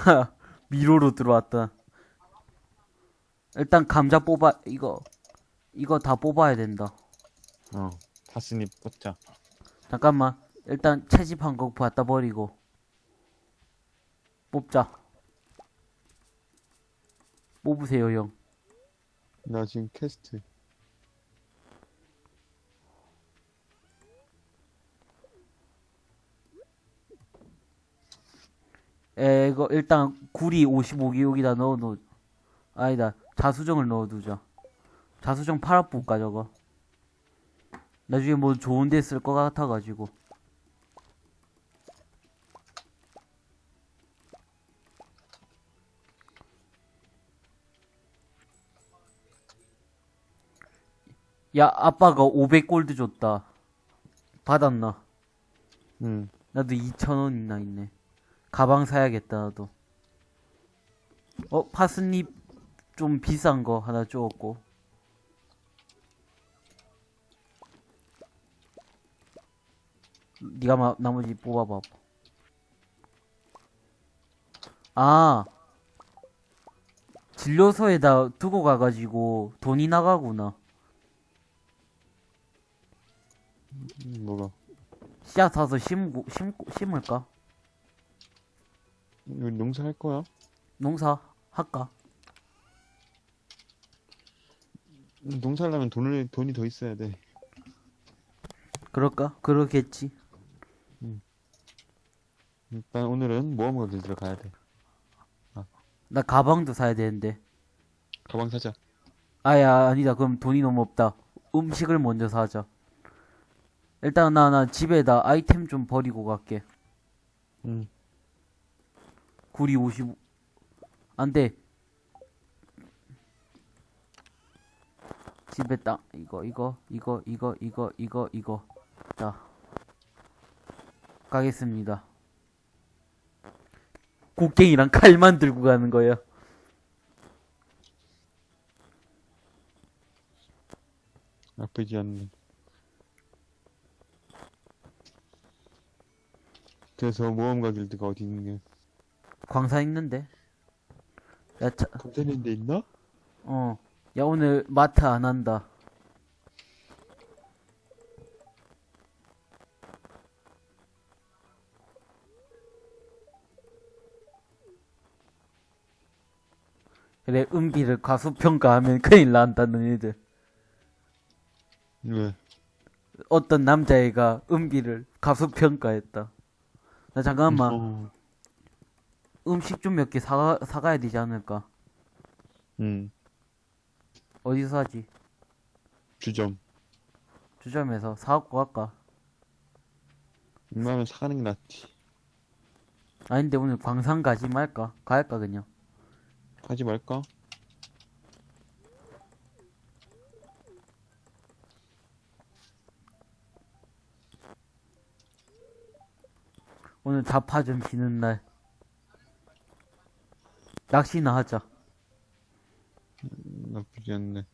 미로로 들어왔다. 일단 감자 뽑아, 이거, 이거 다 뽑아야 된다. 어. 다스니 뽑자. 잠깐만. 일단 채집한 거 갖다 버리고. 뽑자. 뽑으세요, 형. 나 지금 퀘스트. 에, 이거 일단 구리 55개 여기다 넣어놓, 아니다. 자수정을 넣어두자. 자수정 팔아볼까, 저거. 나중에 뭐 좋은 데 쓸 것 같아가지고. 야, 아빠가 500골드 줬다. 받았나? 응. 나도 2,000원이나 있네. 가방 사야겠다, 나도. 어, 파스잎 좀 비싼 거 하나 주었고. 니가 마, 나머지 뽑아봐. 아. 진료소에다 두고 가가지고 돈이 나가구나. 음, 뭐가? 씨앗 사서 심고, 심고, 심을까? 이거 농사 할 거야? 농사 할까? 음, 농사 하려면 돈을, 돈이 더 있어야 돼. 그럴까? 그러겠지. 일단 오늘은 모험 가게 들어 가야 돼. 나 가방도 사야 되는데. 가방 사자. 아야, 아니다. 그럼 돈이 너무 없다. 음식을 먼저 사자. 일단 나, 나 집에다 아이템 좀 버리고 갈게. 응. 구리 55. 안 돼. 집에 딱, 이거, 이거, 이거, 이거, 이거, 이거, 이거. 자. 가겠습니다. 곡괭이랑 칼만 들고 가는 거야. 나쁘지 않네. 그래서 모험가 길드가 어디 있는 게? 광사 있는데. 야, 차, 검사는 데 있나? 어. 야, 오늘 마트 안 한다. 그래, 은비를 과소평가하면 큰일 난다는 애들. 왜? 어떤 남자애가 은비를 과소평가했다. 나 잠깐만, 어. 음식 좀 몇 개 사, 사가야 되지 않을까? 응. 어디서 사지? 주점. 주점에서 사갖고 갈까? 웬만하면 사가는 게 낫지. 아닌데 오늘 광산 가지 말까? 갈까 그냥? 하지 말까? 오늘 자파 좀 지는 날. 낚시나 하자. 음, 나쁘지 않네.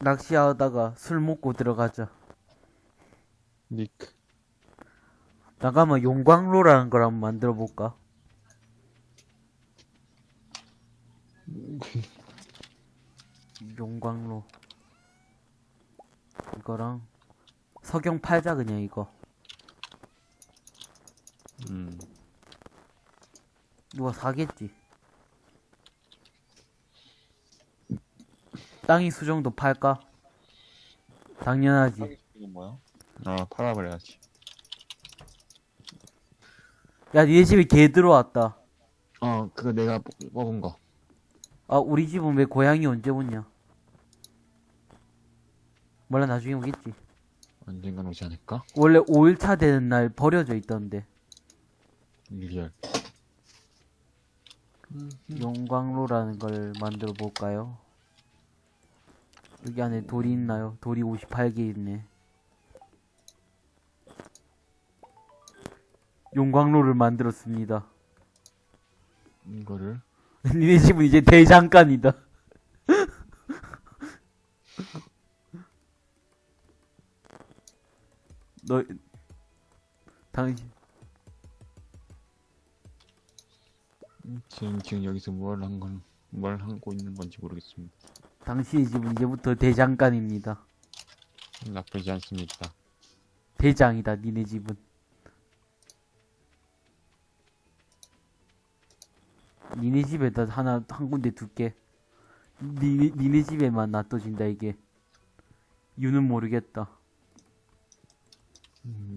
낚시하다가 술 먹고 들어가자. 니크. 잠깐만 용광로라는 걸 한번 만들어 볼까? 용광로. 이거랑 석영 팔자 그냥 이거. 음. 누가 사겠지? 땅이 수정도 팔까? 당연하지. 이건 뭐야? 아, 팔아버려야지. 야, 니네 집에 개 들어왔다. 어, 그거 내가 뽑- 뽑은 거. 아, 우리 집은 왜 고양이 언제 오냐? 몰라, 나중에 오겠지. 언젠간 오지 않을까? 원래 5일차 되는 날 버려져 있던데. real. 용광로라는 걸 만들어 볼까요? 여기 안에 돌이 있나요? 돌이 58개 있네. 용광로를 만들었습니다. 이거를. 니네 집은 이제 대장간이다. 너, 당신 지금, 지금 여기서 뭘 한 건, 뭘 하고 있는 건지 모르겠습니다. 당신의 집은 이제부터 대장간입니다. 나쁘지 않습니다. 대장이다 니네 집은. 니네 집에다 하나 한 군데 둘게. 니네 니네 집에만 놔둬진다 이게. 이유는 모르겠다. 음,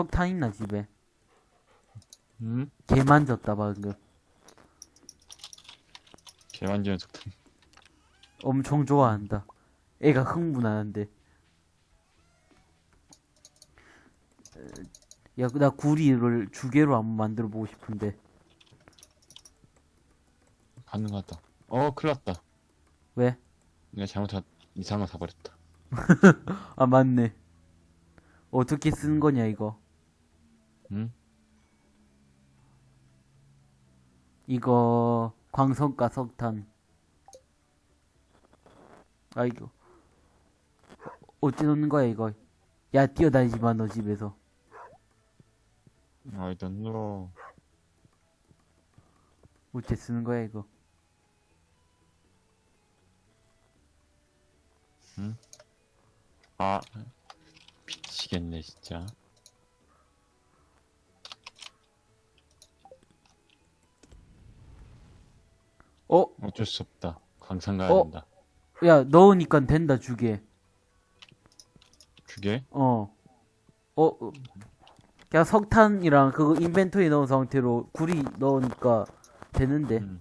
석탄 있나 집에? 음? 개 만졌다 방금. 개완전 속탄. 엄청 좋아한다. 애가 흥분하는데. 야, 나 구리를 주개로 한번 만들어 보고 싶은데. 가능하다. 어, 큰일 났다. 왜? 내가 잘못한, 이상한 거 사버렸다. 아, 맞네. 어떻게 쓰는 거냐, 이거. 응? 이거, 광석과 석탄. 아, 이거. 어째 놓는 거야, 이거. 야, 뛰어다니지 마, 너 집에서. I don't know. 어째 쓰는 거야, 이거. 아, 미치겠네, 진짜. 어? 어쩔 수 없다. 광산 가야 어? 된다. 야, 넣으니까 된다, 주게. 그게? 어. 어, 어. 그냥 석탄이랑 그거 인벤토리 넣은 상태로 구리 넣으니까 되는데. 음.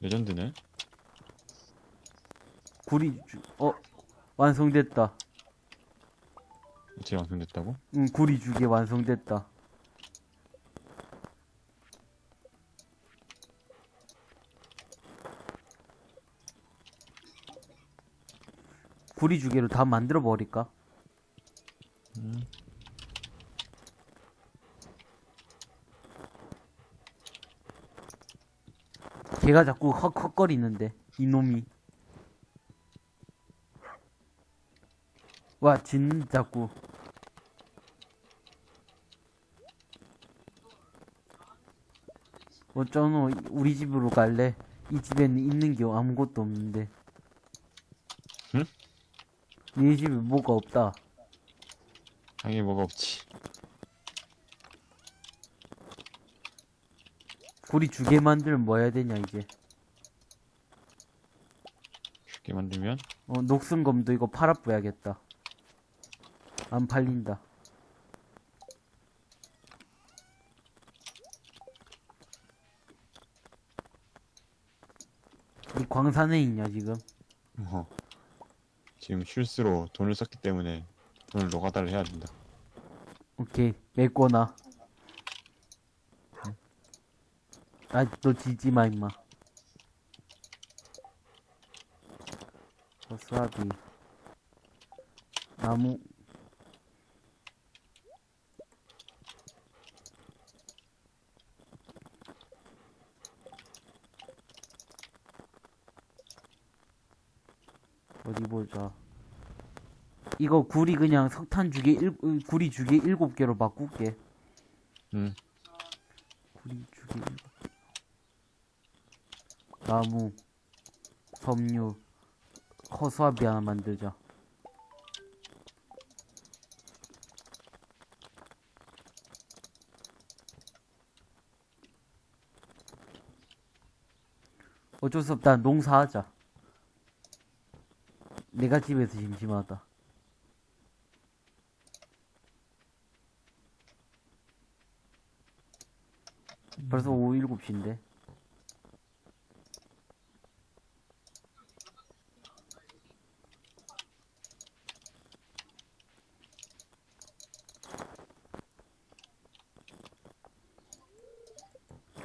레전드네? 구리, 주, 어, 완성됐다. 어떻게 완성됐다고? 응, 구리 주게 완성됐다. 구리 주게로 다 만들어 버릴까? 음. 걔가 자꾸 헉헉거리는데 이놈이 와 진 자꾸 어쩌노 우리 집으로 갈래 이 집에는 있는 게 아무것도 없는데 응? 네 집에 뭐가 없다 당연히 뭐가 없지. 구리 주게 만들면 뭐 해야 되냐 이제 쉽게 만들면? 어 녹슨검도 이거 팔아뿌야겠다 안 팔린다 이 광산에 있냐 지금 어. 지금 실수로 돈을 썼기 때문에 돈을 노가다를 해야 된다. 오케이. 메꿔놔 아너 지지 마 임마. 와사비. 나무 어디 보자. 이거 구리 그냥 석탄 주게 일, 으, 구리 주게 일곱 개로 바꿀게. 응. 구리 주게 일곱 개. 나무 섬유 허수아비 하나 만들자. 어쩔 수 없다. 농사하자 내가 집에서 심심하다. 벌써 오후 7시인데.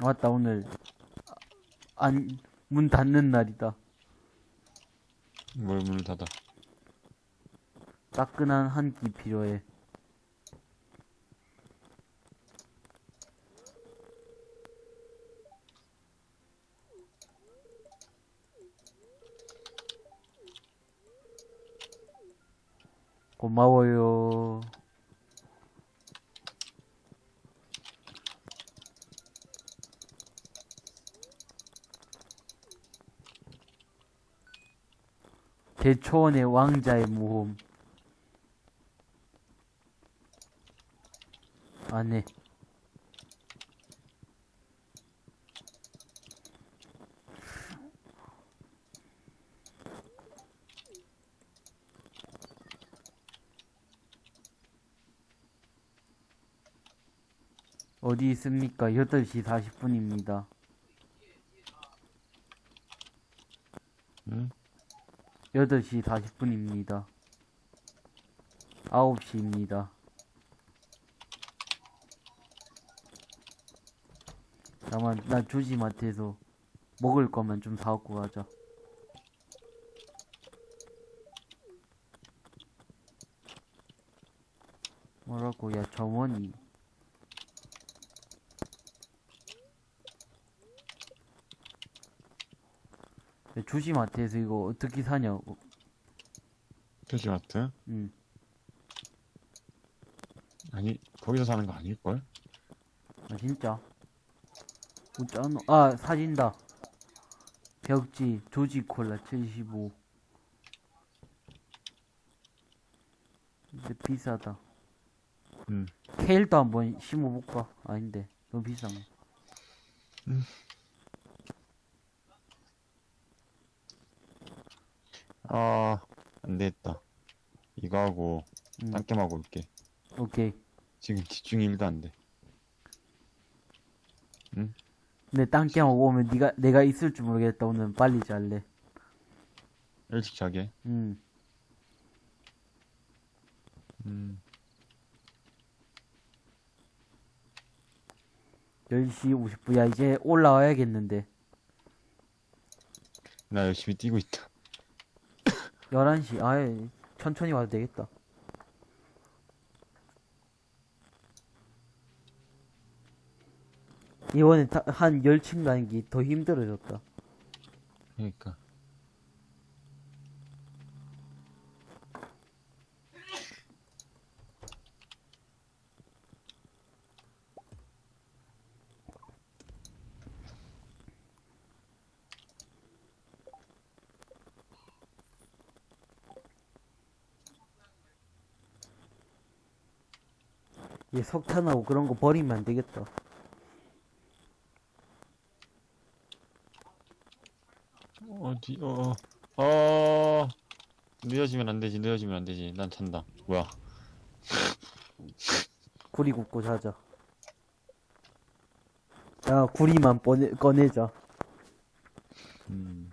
맞다 오늘. 안 문 닫는 날이다 따끈한 한 끼 필요해. 고마워요. 대초원의 왕자의 모험. 안해. 어디 있습니까? 8시 40분입니다. 응? 8시 40분입니다. 9시입니다. 나만, 나 조지 마트에서 먹을 거면 좀 사갖고 가자. 뭐라고, 야, 점원이. 야, 조지마트에서 이거 어떻게 사냐고. 표지마트? 응. 아니 거기서 사는 거 아닐걸? 아 진짜 웃잖아 아 사진다. 벽지 조지 콜라 75 근데 비싸다. 응. 케일도 한번 심어볼까? 아닌데. 너무 비싸네. 아 안되겠다. 이거 하고 응. 딴게임 하고 올게. 오케이. 지금 집중이 1도 안돼 근데 딴게임하고 오면 네가 내가 있을 줄 모르겠다. 오늘 빨리 잘래. 일찍 자게. 응. 음. 10시 50분 야 이제 올라와야겠는데. 나 열심히 뛰고 있다. 11시. 아예 천천히 와도 되겠다 이번에 다- 한 10층 가는 게 더 힘들어졌다. 그러니까. 얘 석탄하고 그런 거 버리면 안 되겠다 어디 어. 어. 늦어지면 안 되지 늦어지면 안 되지. 난 잔다. 뭐야. 구리 굽고 자자. 야 구리만 꺼내, 꺼내자. 음.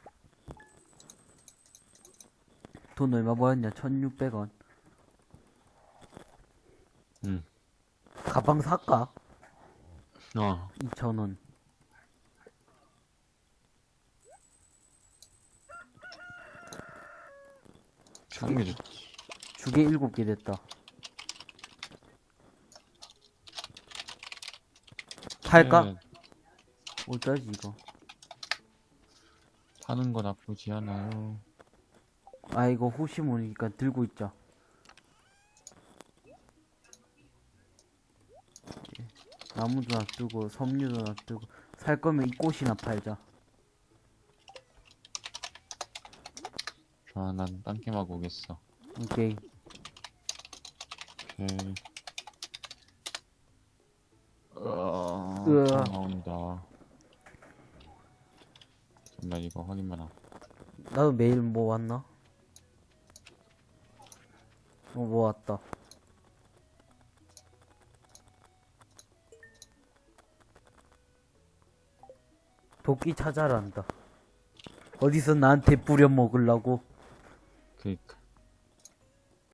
돈 얼마 벌었냐? 1600원. 음. 가방 살까? 어. 2000원 사는 게 좋지 주게 7개 됐다. 팔까? 네, 어쩌지 이거? 파는 거 나쁘지 않아요. 아 이거 혹시 모르니까 들고 있자. 예, 나무도 놔두고 섬유도 놔두고 살 거면 이 꽃이나 팔자 아 난 딴 게임하고 오겠어 오케이 오케이 으아 으아. 나온다 잠깐 이거 확인만 하고 나도 매일 뭐 왔나? 어, 뭐 왔다. 도끼 찾아란다. 어디서 나한테 뿌려 먹으려고? 그니까